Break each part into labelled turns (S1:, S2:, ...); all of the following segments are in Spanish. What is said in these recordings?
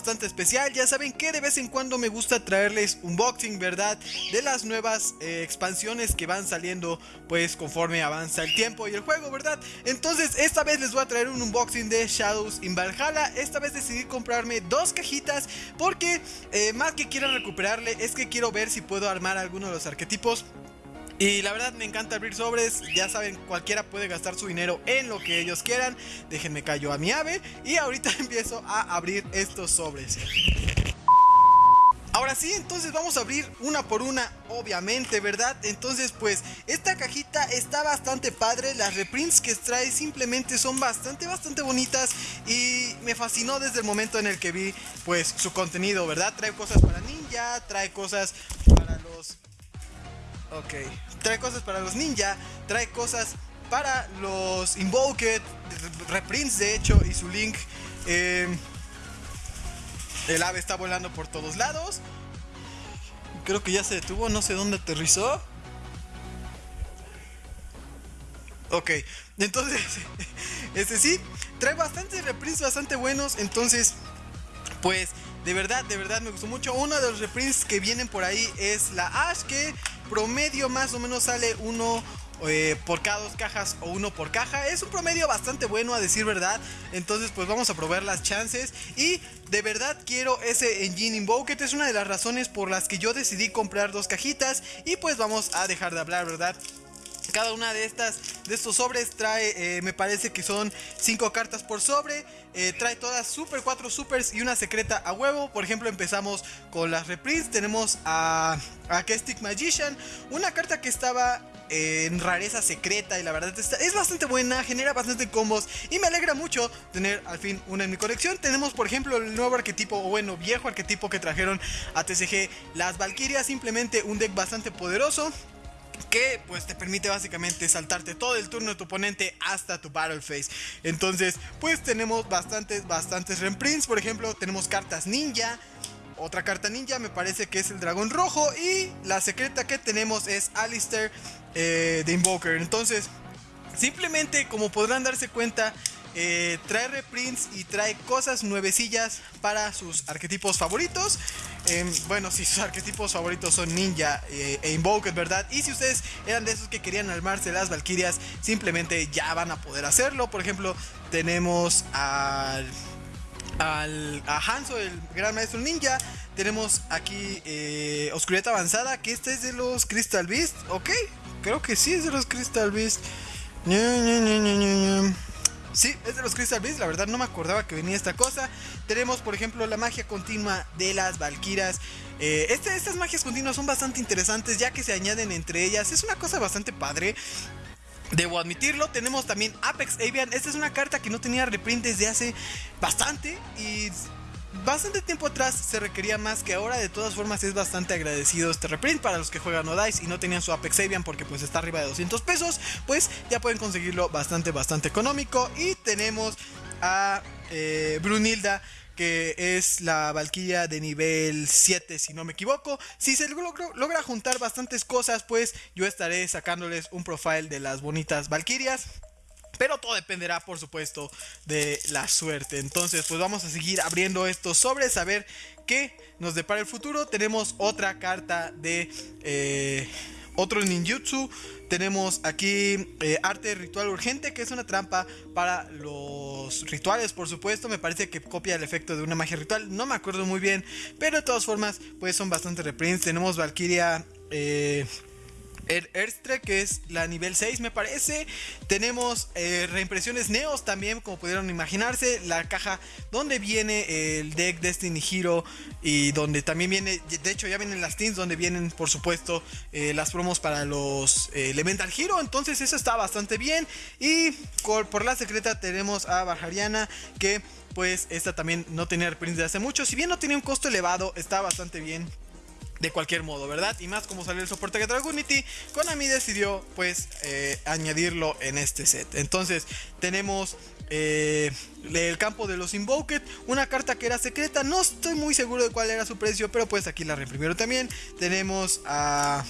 S1: bastante especial. Ya saben que de vez en cuando me gusta traerles unboxing, ¿verdad? De las nuevas eh, expansiones que van saliendo pues conforme avanza el tiempo y el juego, ¿verdad? Entonces esta vez les voy a traer un unboxing de Shadows in Valhalla. Esta vez decidí comprarme dos cajitas porque eh, más que quiero recuperarle es que quiero ver si puedo armar alguno de los arquetipos y la verdad me encanta abrir sobres, ya saben, cualquiera puede gastar su dinero en lo que ellos quieran. Déjenme callo a mi ave y ahorita empiezo a abrir estos sobres. Ahora sí, entonces vamos a abrir una por una, obviamente, ¿verdad? Entonces, pues, esta cajita está bastante padre. Las reprints que trae simplemente son bastante, bastante bonitas. Y me fascinó desde el momento en el que vi, pues, su contenido, ¿verdad? Trae cosas para ninja, trae cosas Ok. Trae cosas para los ninja, trae cosas para los Invoked, reprints de hecho, y su link. Eh, el ave está volando por todos lados. Creo que ya se detuvo, no sé dónde aterrizó. Ok, entonces, este sí, trae bastantes reprints bastante buenos. Entonces, pues, de verdad, de verdad me gustó mucho. Uno de los reprints que vienen por ahí es la Ash, que promedio más o menos sale uno eh, por cada dos cajas o uno por caja. Es un promedio bastante bueno a decir verdad. Entonces pues vamos a probar las chances. Y de verdad quiero ese Engine Invoked. Es una de las razones por las que yo decidí comprar dos cajitas. Y pues vamos a dejar de hablar, ¿verdad? Cada una de estas de estos sobres trae, eh, me parece que son 5 cartas por sobre. Eh, trae todas super, 4 supers y una secreta a huevo. Por ejemplo, empezamos con las reprints. Tenemos a, a Magician, una carta que estaba en rareza secreta y la verdad es bastante buena, genera bastante combos y me alegra mucho tener al fin una en mi colección. Tenemos por ejemplo el nuevo arquetipo, o bueno, viejo arquetipo que trajeron a TCG, las Valkyrias, simplemente un deck bastante poderoso que pues te permite básicamente saltarte todo el turno de tu oponente hasta tu battle phase. Entonces, pues tenemos bastantes, bastantes reprints. Por ejemplo, tenemos cartas ninja. Otra carta ninja me parece que es el dragón rojo. Y la secreta que tenemos es Alistair eh, de Invoker. Entonces, simplemente como podrán darse cuenta, eh, trae reprints y trae cosas nuevecillas para sus arquetipos favoritos. Em, bueno, si sus arquetipos favoritos son Ninja eh, e Invoked, ¿verdad? Y si ustedes eran de esos que querían armarse las Valkyrias, simplemente ya van a poder hacerlo. Por ejemplo, tenemos al, al a Hanzo, el gran maestro ninja. Tenemos aquí eh, Oscuridad Avanzada, que este es de los Crystal Beast. Ok, creo que sí es de los Crystal Beast. Sí, es de los Crystal Beasts, la verdad no me acordaba que venía esta cosa. Tenemos, por ejemplo, la magia continua de las Valkyras. Eh, este, estas magias continuas son bastante interesantes ya que se añaden entre ellas. Es una cosa bastante padre. Debo admitirlo, tenemos también Apex Avian. Esta es una carta que no tenía reprint desde hace bastante y bastante tiempo atrás se requería más que ahora. De todas formas es bastante agradecido este reprint para los que juegan o Dice y no tenían su Apex Avian porque pues está arriba de 200 pesos. Pues ya pueden conseguirlo bastante, bastante económico. Y tenemos a eh, Brunilda que es la Valkyria de nivel 7 si no me equivoco. Si se logra juntar bastantes cosas pues yo estaré sacándoles un profile de las bonitas Valkyrias. Pero todo dependerá, por supuesto, de la suerte. Entonces, pues vamos a seguir abriendo estos sobres a ver qué nos depara el futuro. Tenemos otra carta de eh, otro ninjutsu. Tenemos aquí eh, arte ritual urgente, que es una trampa para los rituales, por supuesto. Me parece que copia el efecto de una magia ritual. No me acuerdo muy bien, pero de todas formas, pues son bastante reprints. Tenemos Valkyria. Eh, Erstre, que es la nivel 6 me parece. Tenemos eh, reimpresiones Neos también, como pudieron imaginarse. La caja donde viene el deck Destiny Hero y donde también viene, de hecho ya vienen las teams donde vienen por supuesto eh, las promos para los eh, Elemental Hero. Entonces eso está bastante bien. Y por, la secreta tenemos a Bajariana que pues esta también no tenía reprints de hace mucho. Si bien no tiene un costo elevado, está bastante bien de cualquier modo, ¿verdad? Y más como salió el soporte de Dragunity, Konami decidió pues eh, añadirlo en este set. Entonces tenemos eh, el campo de los Invoked, una carta que era secreta, no estoy muy seguro de cuál era su precio, pero pues aquí la reprimieron también. Tenemos a...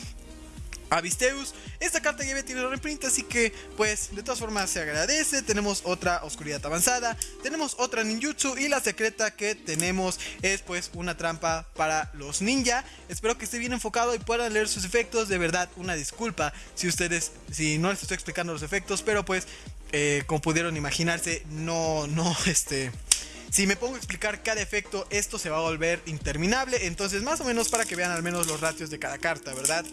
S1: Avisteus. Esta carta ya había tenido reprint, así que pues de todas formas se agradece. Tenemos otra oscuridad avanzada, tenemos otra ninjutsu y la secreta que tenemos es pues una trampa para los ninja. Espero que esté bien enfocado y puedan leer sus efectos. De verdad, una disculpa si ustedes, si no les estoy explicando los efectos, pero pues eh, como pudieron imaginarse, no, no, este... Si me pongo a explicar cada efecto, esto se va a volver interminable. Entonces, más o menos para que vean al menos los ratios de cada carta, ¿verdad?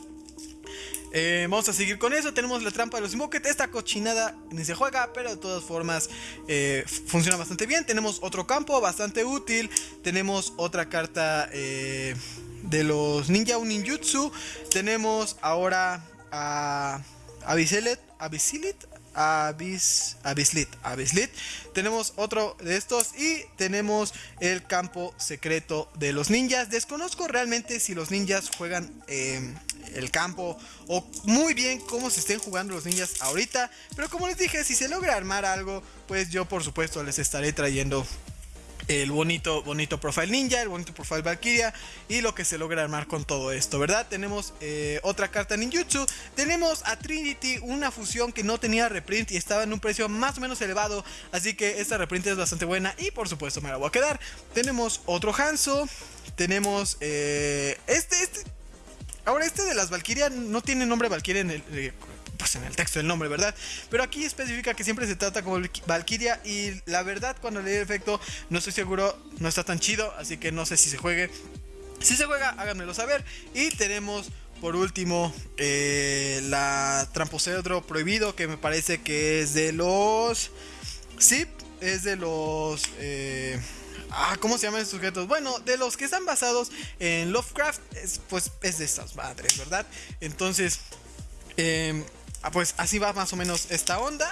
S1: Eh, vamos a seguir con eso. Tenemos la trampa de los Invoket. Esta cochinada ni se juega, pero de todas formas eh, funciona bastante bien. Tenemos otro campo bastante útil. Tenemos otra carta eh, de los Ninja Ninjutsu. Tenemos ahora a Abisilit. Abisilit. Abis, Abislit, Abislit. Tenemos otro de estos y tenemos el campo secreto de los ninjas. Desconozco realmente si los ninjas juegan el campo o muy bien cómo se estén jugando los ninjas ahorita. Pero como les dije, si se logra armar algo, pues yo por supuesto les estaré trayendo el bonito, bonito profile ninja, el bonito profile Valkyria y lo que se logra armar con todo esto, ¿verdad? Tenemos eh, otra carta ninjutsu, tenemos a Trinity, una fusión que no tenía reprint y estaba en un precio más o menos elevado, así que esta reprint es bastante buena y por supuesto me la voy a quedar. Tenemos otro Hanzo, tenemos eh, este, este Ahora, este de las Valkyria no tiene nombre Valkyria en el, eh, pues en el texto del nombre, ¿verdad? Pero aquí especifica que siempre se trata como Valkyria y la verdad cuando leí el efecto no estoy seguro, no está tan chido, así que no sé si se juegue. Si se juega, háganmelo saber. Y tenemos por último eh, la Tramposedro prohibido que me parece que es de los... Sí, es de los... Eh, Ah, ¿cómo se llaman estos sujetos? Bueno, de los que están basados en Lovecraft, pues es de estas madres, ¿verdad? Entonces, em, ah, pues así va más o menos esta onda.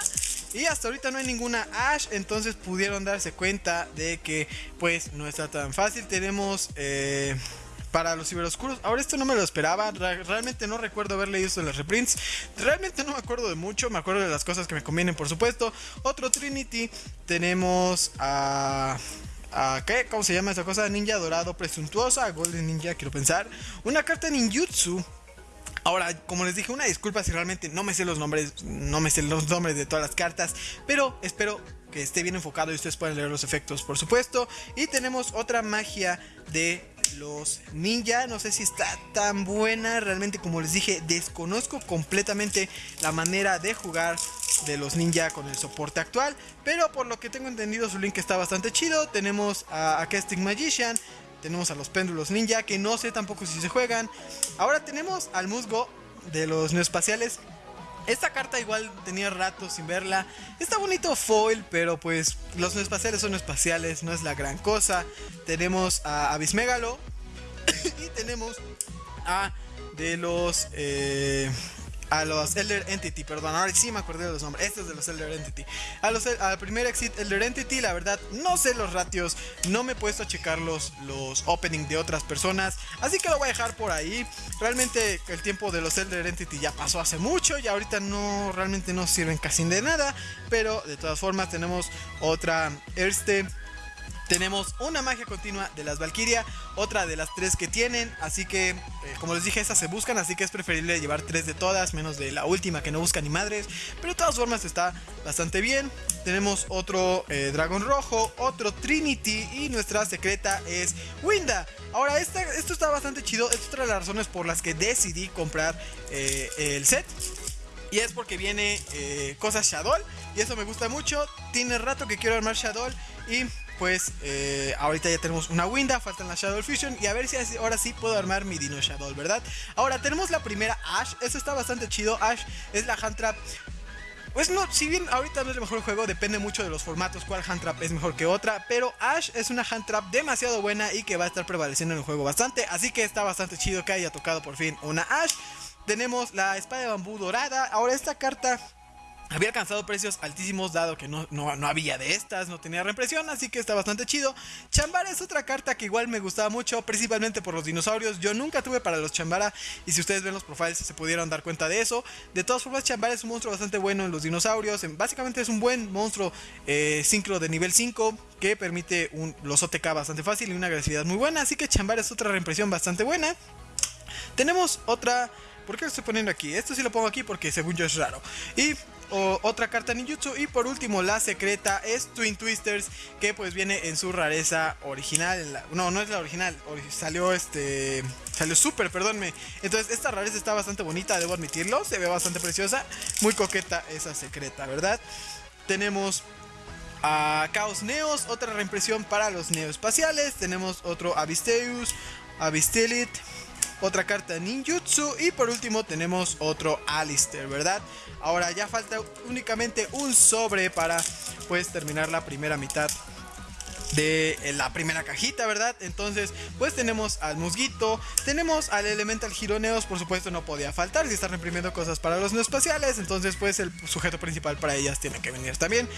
S1: Y hasta ahorita no hay ninguna Ash, entonces pudieron darse cuenta de que pues no está tan fácil. Tenemos... Eh, para los ciberoscuros. Ahora esto no me lo esperaba. Realmente no recuerdo haber leído las reprints. Realmente no me acuerdo de mucho. Me acuerdo de las cosas que me convienen, por supuesto. Otro Trinity. Tenemos a... ¿Qué? ¿Cómo se llama esa cosa? Ninja dorado presuntuosa. Golden Ninja, quiero pensar. Una carta ninjutsu. Ahora, como les dije, una disculpa si realmente no me sé los nombres, no me sé los nombres de todas las cartas, pero espero que esté bien enfocado y ustedes puedan leer los efectos, por supuesto. Y tenemos otra magia de los ninja. No sé si está tan buena. Realmente, como les dije, desconozco completamente la manera de jugar de los ninja con el soporte actual. Pero por lo que tengo entendido, su link está bastante chido. Tenemos a, a Casting Magician. Tenemos a los péndulos ninja, que no sé tampoco si se juegan. Ahora tenemos al musgo de los neoespaciales esta carta igual tenía rato sin verla. Está bonito foil, pero pues los no espaciales son espaciales, no es la gran cosa. Tenemos a Abismegalo y tenemos a de los eh, a los Elder Entity, perdón, ahora sí me acordé de los nombres, estos de los Elder Entity. A los, al primer exit Elder Entity, la verdad, no sé los ratios, no me he puesto a checar los, los openings de otras personas, así que lo voy a dejar por ahí. Realmente el tiempo de los Elder Entity ya pasó hace mucho y ahorita no, realmente no sirven casi de nada, pero de todas formas tenemos otra Erste tenemos una magia continua de las Valkyria, otra de las tres que tienen, así que eh, como les dije, esas se buscan, así que es preferible llevar tres de todas, menos de la última que no busca ni madres, pero de todas formas está bastante bien. Tenemos otro eh, dragón rojo, otro Trinity y nuestra secreta es Winda. Ahora, esto está bastante chido, es otra de las razones por las que decidí comprar eh, el set. Y es porque viene cosas Shadow y eso me gusta mucho. Tiene rato que quiero armar Shadow y pues eh, ahorita ya tenemos una Winda, faltan la Shadow Fusion y a ver si ahora sí puedo armar mi Dino Shadow, ¿verdad? Ahora tenemos la primera Ash, eso está bastante chido, Ash es la Hand Trap pues no, si bien ahorita no es el mejor juego, depende mucho de los formatos, cuál hand trap es mejor que otra, pero Ash es una hand trap demasiado buena y que va a estar prevaleciendo en el juego bastante, así que está bastante chido que haya tocado por fin una Ash. Tenemos la espada de bambú dorada, ahora esta carta había alcanzado precios altísimos dado que no, no, había de estas, no tenía reimpresión, así que está bastante chido. Chambara es otra carta que igual me gustaba mucho, principalmente por los dinosaurios. Yo nunca tuve para los Chambara y si ustedes ven los profiles se pudieron dar cuenta de eso. De todas formas, Chambara es un monstruo bastante bueno en los dinosaurios. Básicamente es un buen monstruo eh, sincro de nivel 5 que permite un, los OTK bastante fácil y una agresividad muy buena. Así que Chambara es otra reimpresión bastante buena. Tenemos otra ¿Por qué lo estoy poniendo aquí? Esto sí lo pongo aquí porque según yo es raro. Y otra carta ninjutsu. Y por último, la secreta es Twin Twisters, que pues viene en su rareza original. no, no es la original, salió este. Salió super, perdónme. Entonces, esta rareza está bastante bonita, debo admitirlo. Se ve bastante preciosa. Muy coqueta esa secreta, ¿verdad? Tenemos a Chaos Neos, otra reimpresión para los neoespaciales. Tenemos otro Avisteus, Avistelit, otra carta Ninjutsu y por último tenemos otro Alistair, ¿verdad? Ahora ya falta únicamente un sobre para pues terminar la primera mitad de eh, la primera cajita, ¿verdad? Entonces, pues tenemos al musguito, tenemos al Elemental Gironeos, por supuesto no podía faltar si están reimprimiendo cosas para los no espaciales, entonces pues el sujeto principal para ellas tiene que venir también.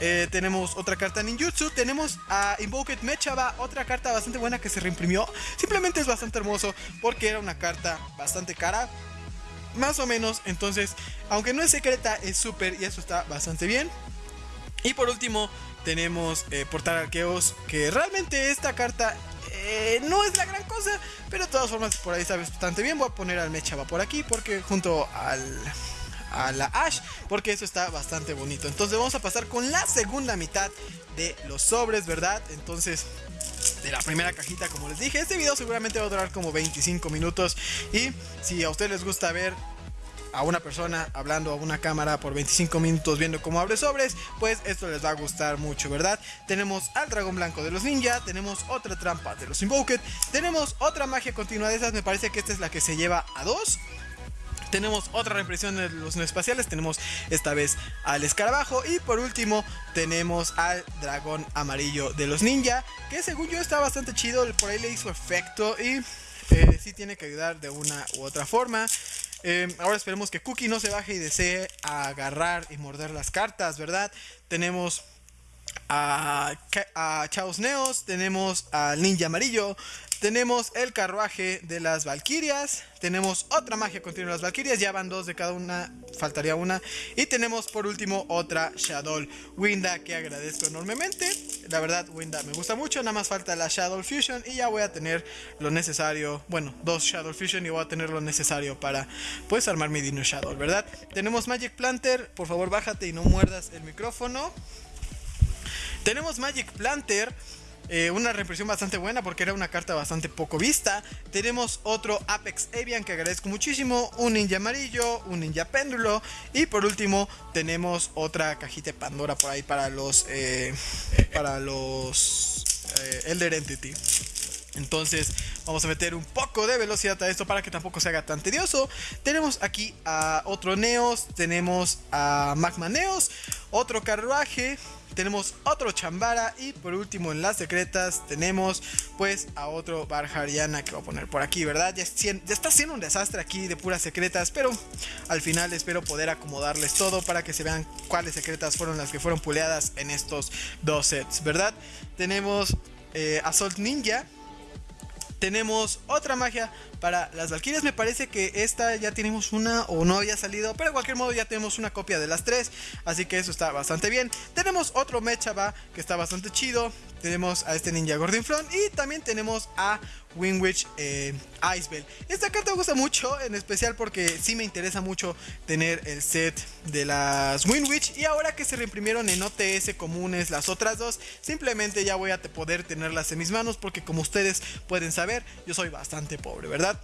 S1: Eh, tenemos otra carta ninjutsu, tenemos a Invoked Mechaba, otra carta bastante buena que se reimprimió, simplemente es bastante hermoso porque era una carta bastante cara, más o menos, entonces, aunque no es secreta, es súper y eso está bastante bien. Y por último, tenemos eh, Portar Arqueos, que realmente esta carta eh, no es la gran cosa, pero de todas formas por ahí está bastante bien. Voy a poner al Mechaba por aquí, porque junto al, a la Ash, porque eso está bastante bonito. Entonces vamos a pasar con la segunda mitad de los sobres, ¿verdad? Entonces de la primera cajita como les dije este video seguramente va a durar como 25 minutos y si a ustedes les gusta ver a una persona hablando a una cámara por 25 minutos viendo cómo abre sobres, pues esto les va a gustar mucho, ¿verdad? Tenemos al dragón blanco de los ninja, tenemos otra trampa de los invoked, tenemos otra magia continua de esas, me parece que esta es la que se lleva a dos. Tenemos otra reimpresión de los no espaciales, tenemos esta vez al escarabajo y por último tenemos al dragón amarillo de los ninja, que según yo está bastante chido, por ahí le hizo efecto y eh, sí tiene que ayudar de una u otra forma. Em, ahora esperemos que Cookie no se baje y desee agarrar y morder las cartas, ¿verdad? Tenemos a, a Chaos Neos, tenemos al Ninja Amarillo, tenemos el carruaje de las Valquirias. Tenemos otra magia continua de las Valquirias. Ya van dos de cada una. Faltaría una. Y tenemos por último otra Shadow Winda que agradezco enormemente. La verdad, Winda me gusta mucho. Nada más falta la Shadow Fusion. Y ya voy a tener lo necesario. Bueno, dos Shadow Fusion. Y voy a tener lo necesario para pues armar mi Dino Shadow, ¿verdad? Tenemos Magic Planter. Por favor, bájate y no muerdas el micrófono. Tenemos Magic Planter. Eh, una reimpresión bastante buena porque era una carta bastante poco vista. Tenemos otro Apex Avian que agradezco muchísimo. Un ninja amarillo, un ninja péndulo. Y por último tenemos otra cajita de Pandora por ahí para los... Eh, para los... Eh, Elder Entity. Entonces vamos a meter un poco de velocidad a esto para que tampoco se haga tan tedioso. Tenemos aquí a otro Neos, tenemos a Magma Neos, otro carruaje, tenemos otro Chambara y por último en las secretas tenemos pues a otro Barjariana que voy a poner por aquí, ¿verdad? Ya, está siendo un desastre aquí de puras secretas, pero al final espero poder acomodarles todo para que se vean cuáles secretas fueron las que fueron puleadas en estos dos sets, ¿verdad? Tenemos eh, Assault Ninja, tenemos otra magia para las Valkyrias. Me parece que esta ya tenemos una o no había salido. Pero de cualquier modo ya tenemos una copia de las tres. Así que eso está bastante bien. Tenemos otro Mechaba que está bastante chido. Tenemos a este ninja Gordinflon. Y también tenemos a Winwich eh, Icebell. Esta carta me gusta mucho, en especial porque sí me interesa mucho tener el set de las Winwich. Y ahora que se reimprimieron en OTS comunes las otras dos, simplemente ya voy a poder tenerlas en mis manos porque como ustedes pueden saber, yo soy bastante pobre, ¿verdad?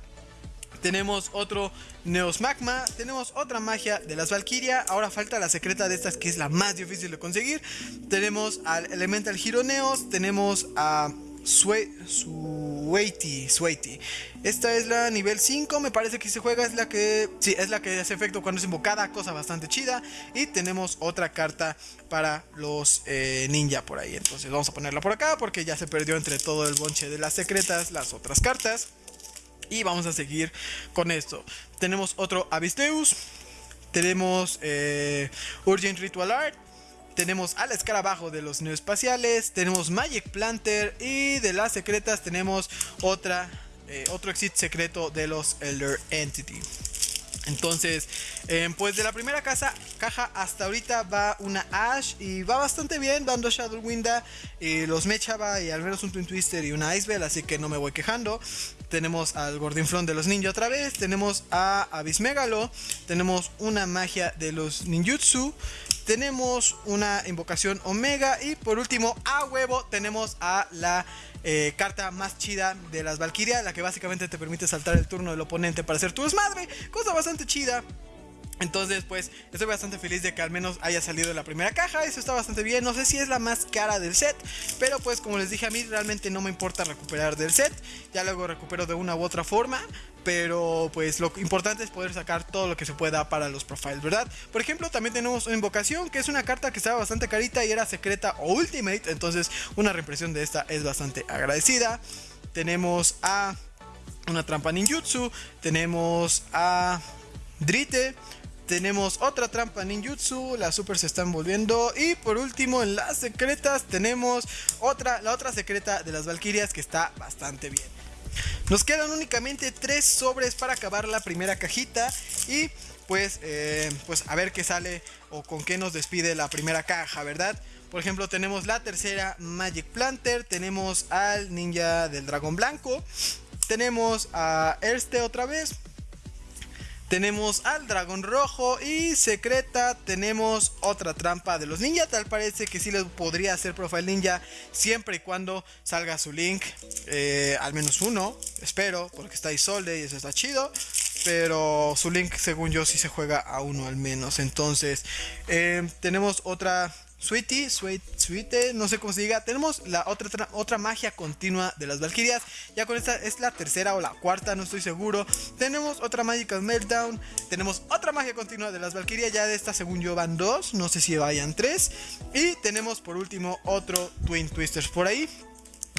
S1: Tenemos otro Neos Magma. Tenemos otra magia de las Valkyria. Ahora falta la secreta de estas que es la más difícil de conseguir. Tenemos al Elemental Hero Neos. Tenemos a Sueiti, Sueiti. Esta es la nivel 5, me parece que se juega, es la que sí, es la que hace efecto cuando es invocada, cosa bastante chida. Y tenemos otra carta para los eh, ninja por ahí. Entonces vamos a ponerla por acá porque ya se perdió entre todo el bonche de las secretas las otras cartas. Y vamos a seguir con esto. Tenemos otro Avisteus. Tenemos eh, Urgent Ritual Art tenemos al escarabajo de los neoespaciales, tenemos Magic Planter y de las secretas tenemos otra, eh, otro exit secreto de los Elder Entity. Entonces, eh, pues de la primera casa, caja hasta ahorita va una Ash y va bastante bien, dando Shadow Winda, y los Mechaba y al menos un Twin Twister y una Icebell, así que no me voy quejando. Tenemos al Gordinflón de los Ninja otra vez, tenemos a Abismegalo, tenemos una magia de los ninjutsu, tenemos una invocación Omega y por último, a huevo, tenemos a la eh, carta más chida de las Valkyria, la que básicamente te permite saltar el turno del oponente para hacer tu desmadre, cosa bastante chida. Entonces, pues, estoy bastante feliz de que al menos haya salido la primera caja. Eso está bastante bien. No sé si es la más cara del set. Pero pues, como les dije a mí, realmente no me importa recuperar del set. Ya luego recupero de una u otra forma. Pero pues lo importante es poder sacar todo lo que se pueda para los profiles, ¿verdad? Por ejemplo, también tenemos una invocación, que es una carta que estaba bastante carita y era secreta o ultimate. Entonces, una reimpresión de esta es bastante agradecida. Tenemos a una trampa ninjutsu. Tenemos a Drite tenemos otra trampa ninjutsu, las super se están volviendo. Y por último, en las secretas tenemos otra, la otra secreta de las Valkyrias que está bastante bien. Nos quedan únicamente tres sobres para acabar la primera cajita. Y pues, eh, pues a ver qué sale o con qué nos despide la primera caja, ¿verdad? Por ejemplo, tenemos la tercera Magic Planter, tenemos al ninja del dragón blanco, tenemos a Erste otra vez, tenemos al dragón rojo y secreta tenemos otra trampa de los ninja. Tal parece que sí les podría hacer profile ninja siempre y cuando salga su link. Eh, al menos uno, espero, porque está Isolde y eso está chido. Pero su link según yo sí se juega a uno al menos. Entonces eh, tenemos otra Sweetie, Sweet, Sweet, no sé cómo se diga. Tenemos la otra, otra magia continua de las Valkyrias. Ya con esta es la tercera o la cuarta, no estoy seguro. Tenemos otra Magical Meltdown. Tenemos otra magia continua de las Valkyrias. Ya de esta, según yo, van dos. No sé si vayan tres. Y tenemos por último otro Twin Twisters por ahí.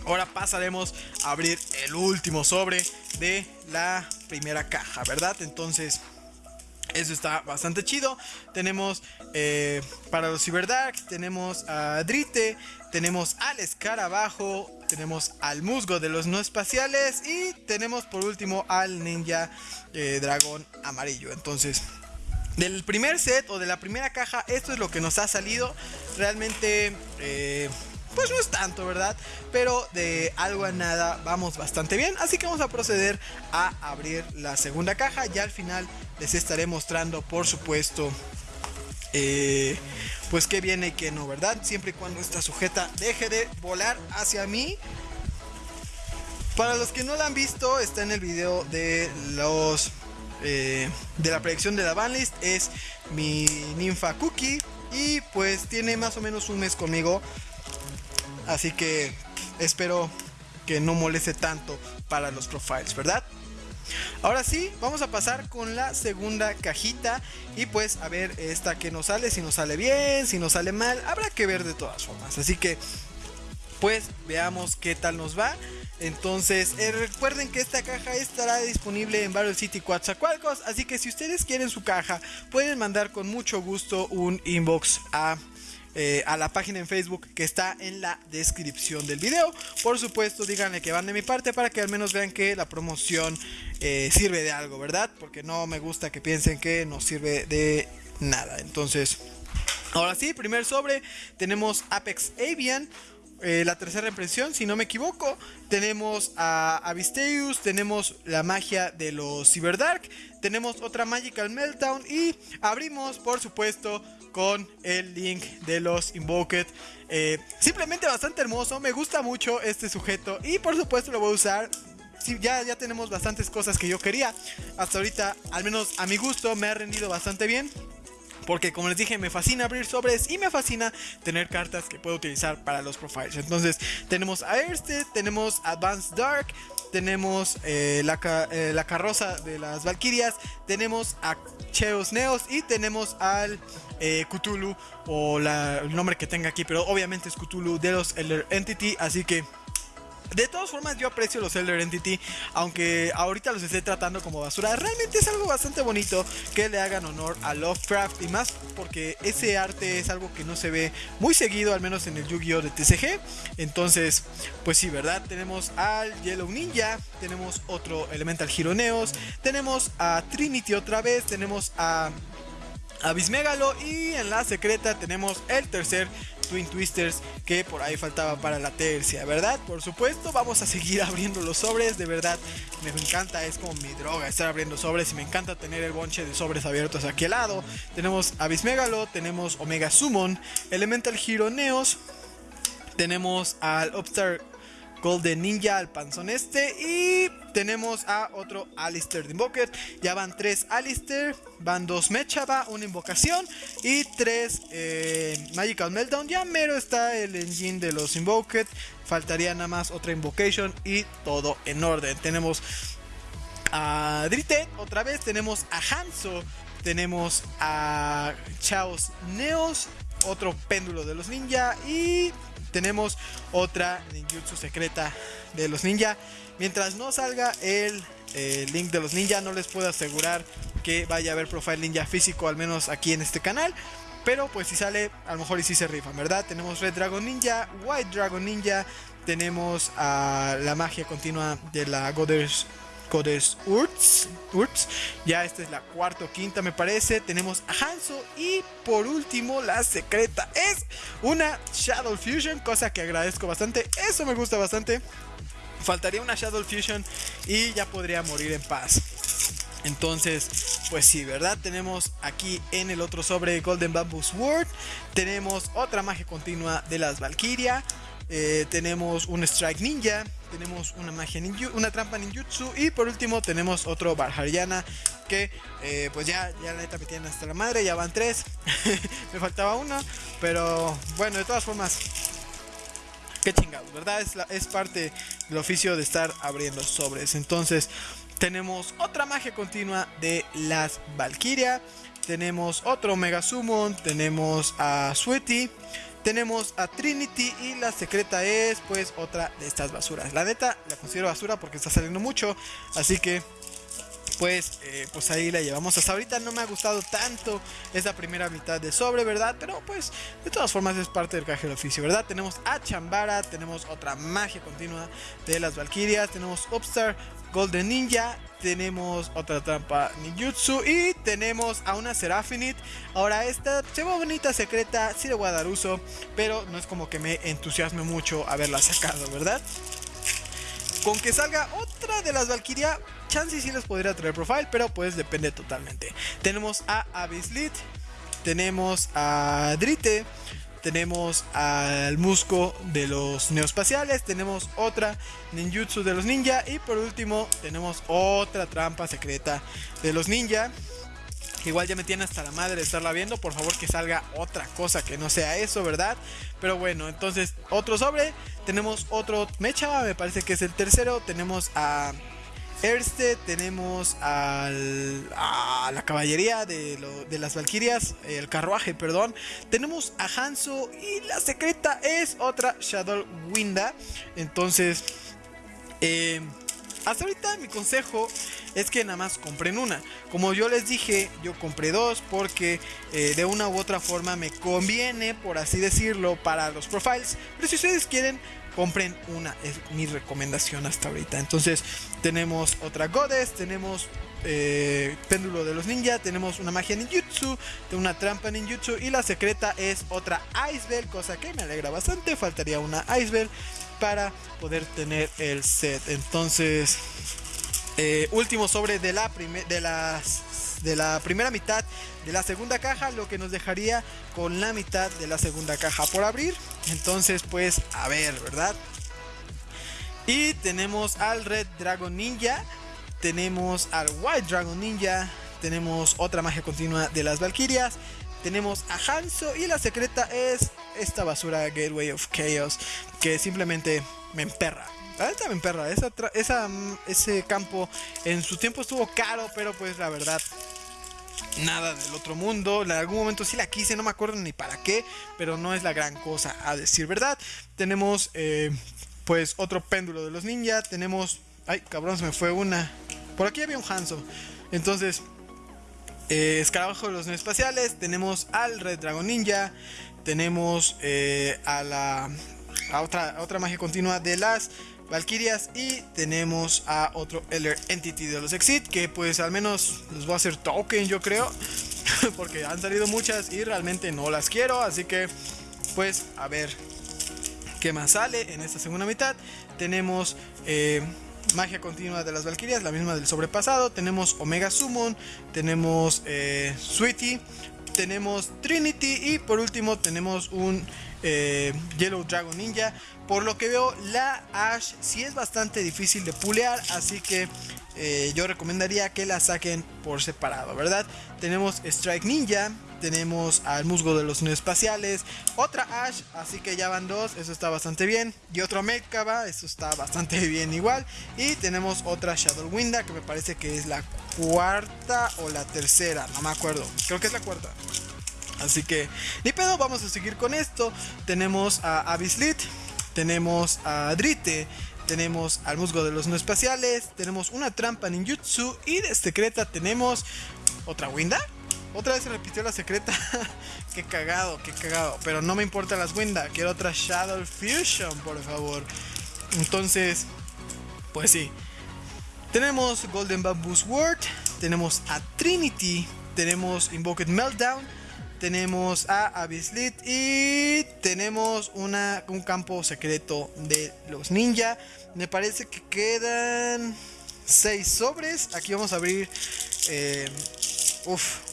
S1: Ahora pasaremos a abrir el último sobre de la primera caja, ¿verdad? Entonces eso está bastante chido. Tenemos eh, para los Cyberdark, tenemos a Drite, tenemos al Escarabajo, tenemos al Musgo de los no espaciales y tenemos por último al Ninja eh, Dragón Amarillo. Entonces, del primer set o de la primera caja, esto es lo que nos ha salido. Realmente... Eh, pues no es tanto, ¿verdad? Pero de algo a nada vamos bastante bien. Así que vamos a proceder a abrir la segunda caja. Ya al final les estaré mostrando, por supuesto, eh, pues qué viene y qué no, ¿verdad? Siempre y cuando esta sujeta deje de volar hacia mí. Para los que no la han visto, está en el video de los eh, de la predicción de la banlist. Es mi ninfa Cookie. Y pues tiene más o menos un mes conmigo. Así que espero que no moleste tanto para los profiles, ¿verdad? Ahora sí, vamos a pasar con la segunda cajita y pues a ver esta que nos sale, si nos sale bien, si nos sale mal, habrá que ver de todas formas. Así que pues veamos qué tal nos va. Entonces, eh, recuerden que esta caja estará disponible en Battle City Coatzacoalcos, así que si ustedes quieren su caja, pueden mandar con mucho gusto un inbox a eh, a la página en Facebook que está en la descripción del video. Por supuesto, díganle que van de mi parte para que al menos vean que la promoción eh, sirve de algo, ¿verdad? Porque no me gusta que piensen que no sirve de nada. Entonces, ahora sí, primer sobre, tenemos Apex Avian. Eh, la tercera impresión, si no me equivoco. Tenemos a Avisteus, tenemos la magia de los Cyberdark, tenemos otra Magical Meltdown y abrimos, por supuesto, con el link de los Invoked. Eh, simplemente bastante hermoso, me gusta mucho este sujeto y por supuesto lo voy a usar. ya, ya tenemos bastantes cosas que yo quería. Hasta ahorita, al menos a mi gusto, me ha rendido bastante bien. Porque como les dije, me fascina abrir sobres y me fascina tener cartas que puedo utilizar para los profiles. Entonces tenemos a este, tenemos Advanced Dark, tenemos eh, la, eh, la, carroza de las Valkyrias, tenemos a Cheos Neos y tenemos al eh, Cthulhu o el nombre que tenga aquí, pero obviamente es Cthulhu de los Elder Entity, así que De todas formas, yo aprecio los Elder Entity, aunque ahorita los esté tratando como basura. Realmente es algo bastante bonito que le hagan honor a Lovecraft y más porque ese arte es algo que no se ve muy seguido, al menos en el Yu-Gi-Oh! de TCG. Entonces, pues sí, ¿verdad? Tenemos al Yellow Ninja, tenemos otro Elemental Gironeos, tenemos a Trinity otra vez, tenemos a Abismegalo y en la secreta tenemos el tercer Twin Twisters que por ahí faltaba para la tercia, ¿verdad? Por supuesto, vamos a seguir abriendo los sobres, de verdad, me encanta, es como mi droga estar abriendo sobres y me encanta tener el bonche de sobres abiertos aquí al lado. Tenemos Abismegalo, tenemos Omega Summon, Elemental Hero Neos, tenemos al Upstart Golden Ninja al panzón este. Y tenemos a otro Alistair de Invoker. Ya van tres Alistair, van dos Mechaba, una invocación y tres eh, Magical Meltdown. Ya mero está el engine de los Invoked. Faltaría nada más otra Invocation y todo en orden. Tenemos a Drite otra vez. Tenemos a Hanzo. Tenemos a Chaos Neos. Otro péndulo de los ninja. Y tenemos otra ninjutsu secreta de los ninja. Mientras no salga el eh, link de los ninja, no les puedo asegurar que vaya a haber profile ninja físico, al menos aquí en este canal. Pero pues si sale, a lo mejor y si se rifan, ¿verdad? Tenemos Red Dragon Ninja, White Dragon Ninja, tenemos a la magia continua de la Goddess Codes Urts, Urts. Ya esta es la cuarta o quinta, me parece. Tenemos a Hanzo. Y por último, la secreta es una Shadow Fusion, cosa que agradezco bastante. Eso me gusta bastante. Faltaría una Shadow Fusion y ya podría morir en paz. Entonces, pues sí, ¿verdad? Tenemos aquí en el otro sobre Golden Bamboo Sword. Tenemos otra magia continua de las Valkyria. Eh, tenemos un Strike Ninja, tenemos una magia ninju, una trampa ninjutsu y por último tenemos otro Barhariana que eh, pues ya, ya la neta me tienen hasta la madre, ya van tres, me faltaba uno, pero bueno, de todas formas, qué chingados, ¿verdad? Es, es parte del oficio de estar abriendo sobres, entonces tenemos otra magia continua de las Valkyria, tenemos otro Mega Summon, tenemos a Sweetie, tenemos a Trinity y la secreta es pues otra de estas basuras. La neta la considero basura porque está saliendo mucho. Así que pues, pues ahí la llevamos. Hasta ahorita no me ha gustado tanto esa primera mitad de sobre, ¿verdad? Pero pues de todas formas es parte del caje del oficio, ¿verdad? Tenemos a Chambara, tenemos otra magia continua de las Valkyrias, tenemos Upstar, Golden Ninja, tenemos otra trampa ninjutsu y tenemos a una Serafinite. Ahora esta se ve bonita, secreta, sí le voy a dar uso, pero no es como que me entusiasme mucho haberla sacado, ¿verdad? Con que salga otra de las Valkyria, chance sí les podría traer profile, pero pues depende totalmente. Tenemos a Abislit, tenemos a Drite, tenemos al Musco de los neoespaciales, tenemos otra ninjutsu de los ninja y por último tenemos otra trampa secreta de los ninja. Igual ya me tiene hasta la madre de estarla viendo. Por favor que salga otra cosa que no sea eso, ¿verdad? Pero bueno, entonces otro sobre. Tenemos otro Mecha, me parece que es el tercero. Tenemos a Erste, tenemos al, a la caballería de, las Valquirias, el carruaje, perdón. Tenemos a Hanzo y la secreta es otra Shadow Winda. Entonces, eh, hasta ahorita mi consejo es que nada más compren una. Como yo les dije, yo compré dos porque eh, de una u otra forma me conviene, por así decirlo, para los profiles. Pero si ustedes quieren compren una, es mi recomendación hasta ahorita. Entonces, tenemos otra Goddess, tenemos eh, péndulo de los ninja, tenemos una magia ninjutsu, una trampa ninjutsu y la secreta es otra Icebell, cosa que me alegra bastante. Faltaría una Icebell para poder tener el set. Entonces, eh, último sobre de la, de de la primera mitad de la segunda caja, lo que nos dejaría con la mitad de la segunda caja por abrir. Entonces, pues, a ver, ¿verdad? Y tenemos al Red Dragon Ninja, tenemos al White Dragon Ninja, tenemos otra magia continua de las Valkyrias, tenemos a Hanzo y la secreta es esta basura Gateway of Chaos que simplemente me emperra. La verdad me emperra. Esa, esa, ese campo en su tiempo estuvo caro, pero pues la verdad nada del otro mundo. En algún momento sí la quise, no me acuerdo ni para qué, pero no es la gran cosa a decir verdad. Tenemos eh, pues otro péndulo de los ninja. Tenemos... Ay, cabrón, se me fue una. Por aquí había un Hanzo. Entonces, eh, escarabajo de los espaciales. Tenemos al Red Dragon Ninja. Tenemos eh, a la otra, otra magia continua de las Valkyrias y tenemos a otro Elder Entity de los Exit que pues al menos les voy a hacer token yo creo porque han salido muchas y realmente no las quiero así que pues a ver qué más sale en esta segunda mitad tenemos eh, magia continua de las Valkyrias, la misma del sobrepasado. Tenemos Omega Summon, tenemos eh, Sweetie, tenemos Trinity y por último tenemos un eh, Yellow Dragon Ninja. Por lo que veo, la Ash sí es bastante difícil de pulear, así que eh, yo recomendaría que la saquen por separado, ¿verdad? Tenemos Strike Ninja, tenemos al musgo de los espaciales, otra Ash, así que ya van dos, eso está bastante bien, y otro Mekaba, eso está bastante bien igual, y tenemos otra Shadow Winda, que me parece que es la cuarta o la tercera, no me acuerdo, creo que es la cuarta. Así que, ni pedo, vamos a seguir con esto. Tenemos a Abislit, tenemos a Drite, tenemos al musgo de los no espaciales, tenemos una trampa ninjutsu y de secreta tenemos otra Winda. Otra vez se repitió la secreta. qué cagado, qué cagado. Pero no me importa las Winda. Quiero otra Shadow Fusion, por favor. Entonces, pues sí. Tenemos Golden Bamboo Sword. Tenemos a Trinity. Tenemos Invoked Meltdown tenemos a Abislit y tenemos una, un campo secreto de los ninja. Me parece que quedan 6 sobres. Aquí vamos a abrir. Eh, uf.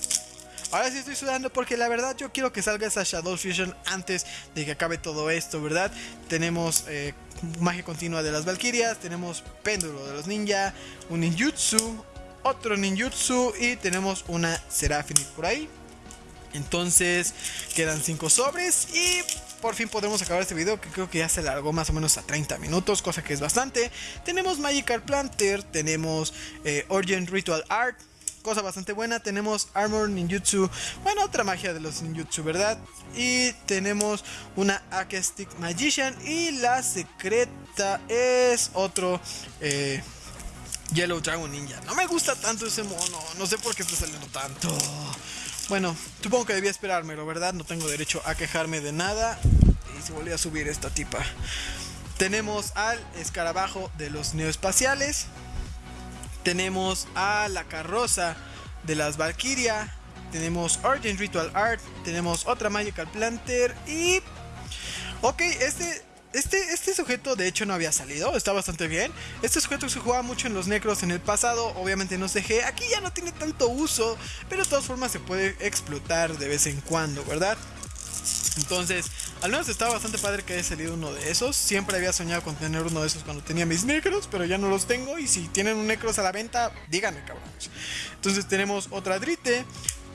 S1: Ahora sí estoy sudando porque la verdad yo quiero que salga esa Shadow Fusion antes de que acabe todo esto, ¿verdad? Tenemos eh, magia continua de las Valkyrias, tenemos péndulo de los ninja, un ninjutsu, otro ninjutsu y tenemos una Seraphine por ahí. Entonces quedan 5 sobres y por fin podemos acabar este video que creo que ya se largó más o menos a 30 minutos, cosa que es bastante. Tenemos Magical Planter, tenemos eh, Origin Ritual Art, cosa bastante buena. Tenemos Armor Ninjutsu, bueno, otra magia de los Ninjutsu, ¿verdad? Y tenemos una Akastic Magician y la secreta es otro... Eh, Yellow Dragon Ninja. No me gusta tanto ese mono. No sé por qué está saliendo tanto. Bueno, supongo que debía esperármelo, ¿verdad? No tengo derecho a quejarme de nada. Y se volvió a subir esta tipa. Tenemos al escarabajo de los neoespaciales. Tenemos a la carroza de las Valkyria. Tenemos Origin Ritual Art. Tenemos otra Magical Planter. Y... Ok, este este, este sujeto de hecho no había salido, está bastante bien. Este sujeto se jugaba mucho en los necros en el pasado, obviamente no CG, aquí ya no tiene tanto uso, pero de todas formas se puede explotar de vez en cuando, ¿verdad? Entonces, al menos estaba bastante padre que haya salido uno de esos. Siempre había soñado con tener uno de esos cuando tenía mis necros, pero ya no los tengo. Y si tienen un necros a la venta, díganme, cabrones. Entonces tenemos otra Drite,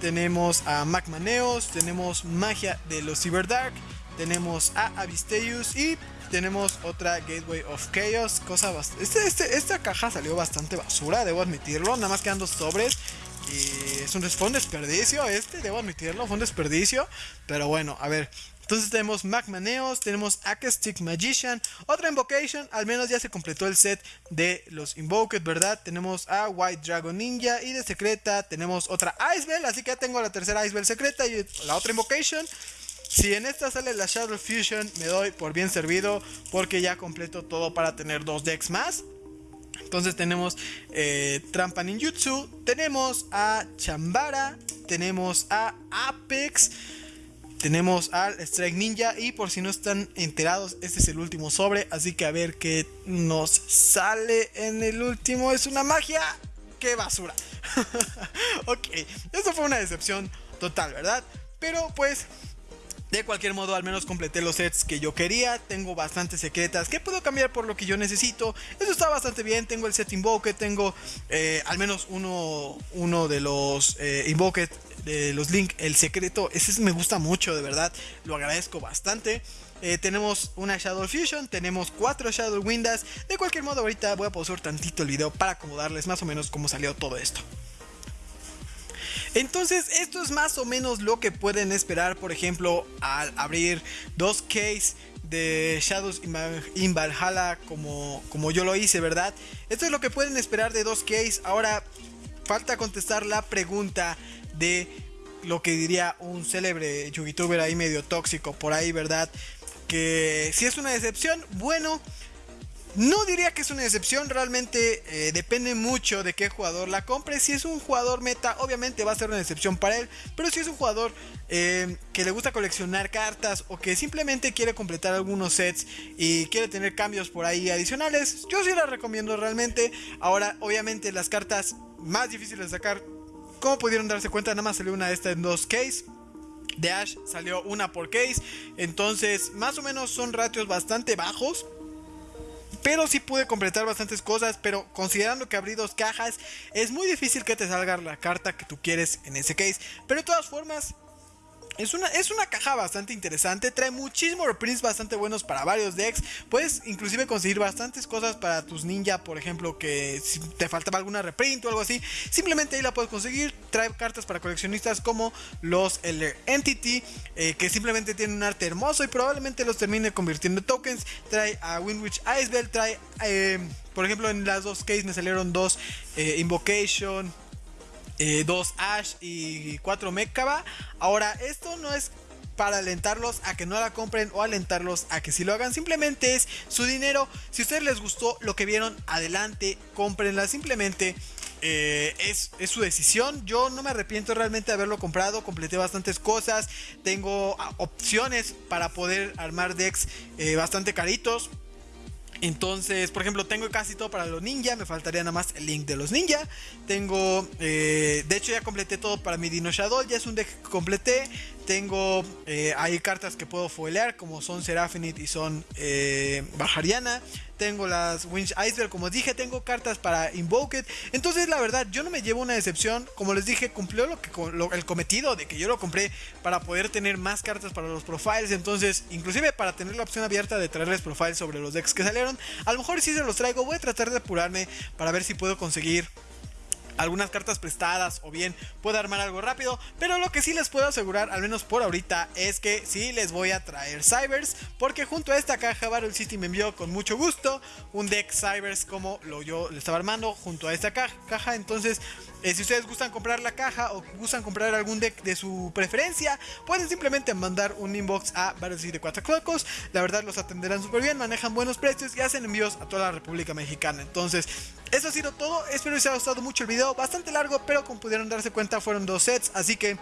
S1: tenemos a Magmaneos, tenemos Magia de los Cyberdark tenemos a Avisteus y tenemos otra Gateway of Chaos. Cosa este, este, esta caja salió bastante basura, debo admitirlo. Nada más quedan dos sobres. Y es un, fue desperdicio este, debo admitirlo, fue un desperdicio. Pero bueno, a ver. Entonces tenemos Magmaneos, tenemos Akastic Magician, otra Invocation, al menos ya se completó el set de los Invoked, ¿verdad? Tenemos a White Dragon Ninja y de secreta tenemos otra Icebell, así que ya tengo la tercera Icebell secreta y la otra Invocation. Si en esta sale la Shadow Fusion, me doy por bien servido porque ya completo todo para tener dos decks más. Entonces tenemos eh, Trampa Ninjutsu, tenemos a Chambara, tenemos a Apex, tenemos al Strike Ninja y por si no están enterados, este es el último sobre, así que a ver qué nos sale en el último. Es una magia, qué basura. ok, eso fue una decepción total, ¿verdad? Pero pues de cualquier modo, al menos completé los sets que yo quería. Tengo bastantes secretas que puedo cambiar por lo que yo necesito. Eso está bastante bien. Tengo el set Invoke, tengo eh, al menos uno, uno de los eh, Invoke de los Link, el secreto. Ese me gusta mucho, de verdad. Lo agradezco bastante. Eh, tenemos una Shadow Fusion, tenemos cuatro Shadow Windas. De cualquier modo, ahorita voy a pausar tantito el video para acomodarles más o menos cómo salió todo esto. Entonces, esto es más o menos lo que pueden esperar, por ejemplo, al abrir dos case de Shadows in Valhalla como, como yo lo hice, ¿verdad? Esto es lo que pueden esperar de dos case. Ahora falta contestar la pregunta de lo que diría un célebre youtuber ahí medio tóxico por ahí, ¿verdad? Que si es una decepción, bueno, no diría que es una excepción, realmente eh, depende mucho de qué jugador la compre. Si es un jugador meta, obviamente va a ser una excepción para él. Pero si es un jugador eh, que le gusta coleccionar cartas o que simplemente quiere completar algunos sets y quiere tener cambios por ahí adicionales, yo sí la recomiendo realmente. Ahora, obviamente, las cartas más difíciles de sacar, como pudieron darse cuenta, nada más salió una de estas en dos case. De Ash salió una por case. Entonces, más o menos son ratios bastante bajos. Pero sí pude completar bastantes cosas, pero considerando que abrí dos cajas, es muy difícil que te salga la carta que tú quieres en ese case. Pero de todas formas, es una, es una caja bastante interesante, trae muchísimos reprints bastante buenos para varios decks. Puedes inclusive conseguir bastantes cosas para tus ninja, por ejemplo, que si te faltaba alguna reprint o algo así, simplemente ahí la puedes conseguir. Trae cartas para coleccionistas como los Elder Entity, eh, que simplemente tienen un arte hermoso y probablemente los termine convirtiendo en tokens. Trae a Winwich Icebell, trae, eh, por ejemplo, en las dos cases me salieron dos eh, Invocation eh, dos Ash y cuatro Mekaba. Ahora, esto no es para alentarlos a que no la compren o alentarlos a que si lo hagan. Simplemente es su dinero. Si a ustedes les gustó lo que vieron, adelante, cómprenla. Simplemente eh, es, su decisión. Yo no me arrepiento realmente de haberlo comprado. Completé bastantes cosas. Tengo ah, opciones para poder armar decks eh, bastante caritos. Entonces, por ejemplo, tengo casi todo para los ninja. Me faltaría nada más el link de los ninja. Tengo, eh, de hecho, ya completé todo para mi Dino Shadow. Ya es un deck que completé. Tengo, eh, hay cartas que puedo foilear, como son Serafinite y son eh, Bajariana. Tengo las Winch Iceberg, como dije, tengo cartas para Invoked. Entonces, la verdad, yo no me llevo una decepción. Como les dije, cumplió lo que, el cometido de que yo lo compré para poder tener más cartas para los profiles. Entonces, inclusive para tener la opción abierta de traerles profiles sobre los decks que salieron. A lo mejor si se los traigo, voy a tratar de apurarme para ver si puedo conseguir algunas cartas prestadas o bien puedo armar algo rápido. Pero lo que sí les puedo asegurar, al menos por ahorita, es que sí les voy a traer Cybers. Porque junto a esta caja Battle City me envió con mucho gusto un deck Cybers como lo yo le estaba armando junto a esta caja. Entonces eh, si ustedes gustan comprar la caja o gustan comprar algún deck de su preferencia, pueden simplemente mandar un inbox a Battle de 4 Clocos. La verdad los atenderán súper bien, manejan buenos precios y hacen envíos a toda la República Mexicana. Entonces, eso ha sido todo. Espero que les haya gustado mucho el video. Bastante largo, pero como pudieron darse cuenta, fueron dos sets. Así que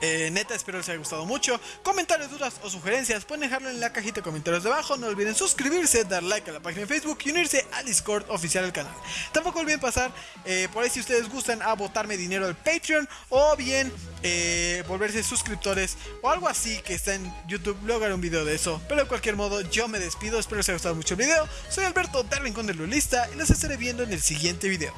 S1: eh, neta, espero les haya gustado mucho. Comentarios, dudas o sugerencias pueden dejarlo en la cajita de comentarios de abajo. No olviden suscribirse, dar like a la página de Facebook y unirse al Discord oficial del canal. Tampoco olviden pasar eh, por ahí si ustedes gustan a botarme dinero al Patreon o bien eh, volverse suscriptores o algo así que está en YouTube. Luego haré un video de eso. Pero de cualquier modo, yo me despido. Espero les haya gustado mucho el video. Soy Alberto, del Rincón del Lulista y los estaré viendo en el siguiente video.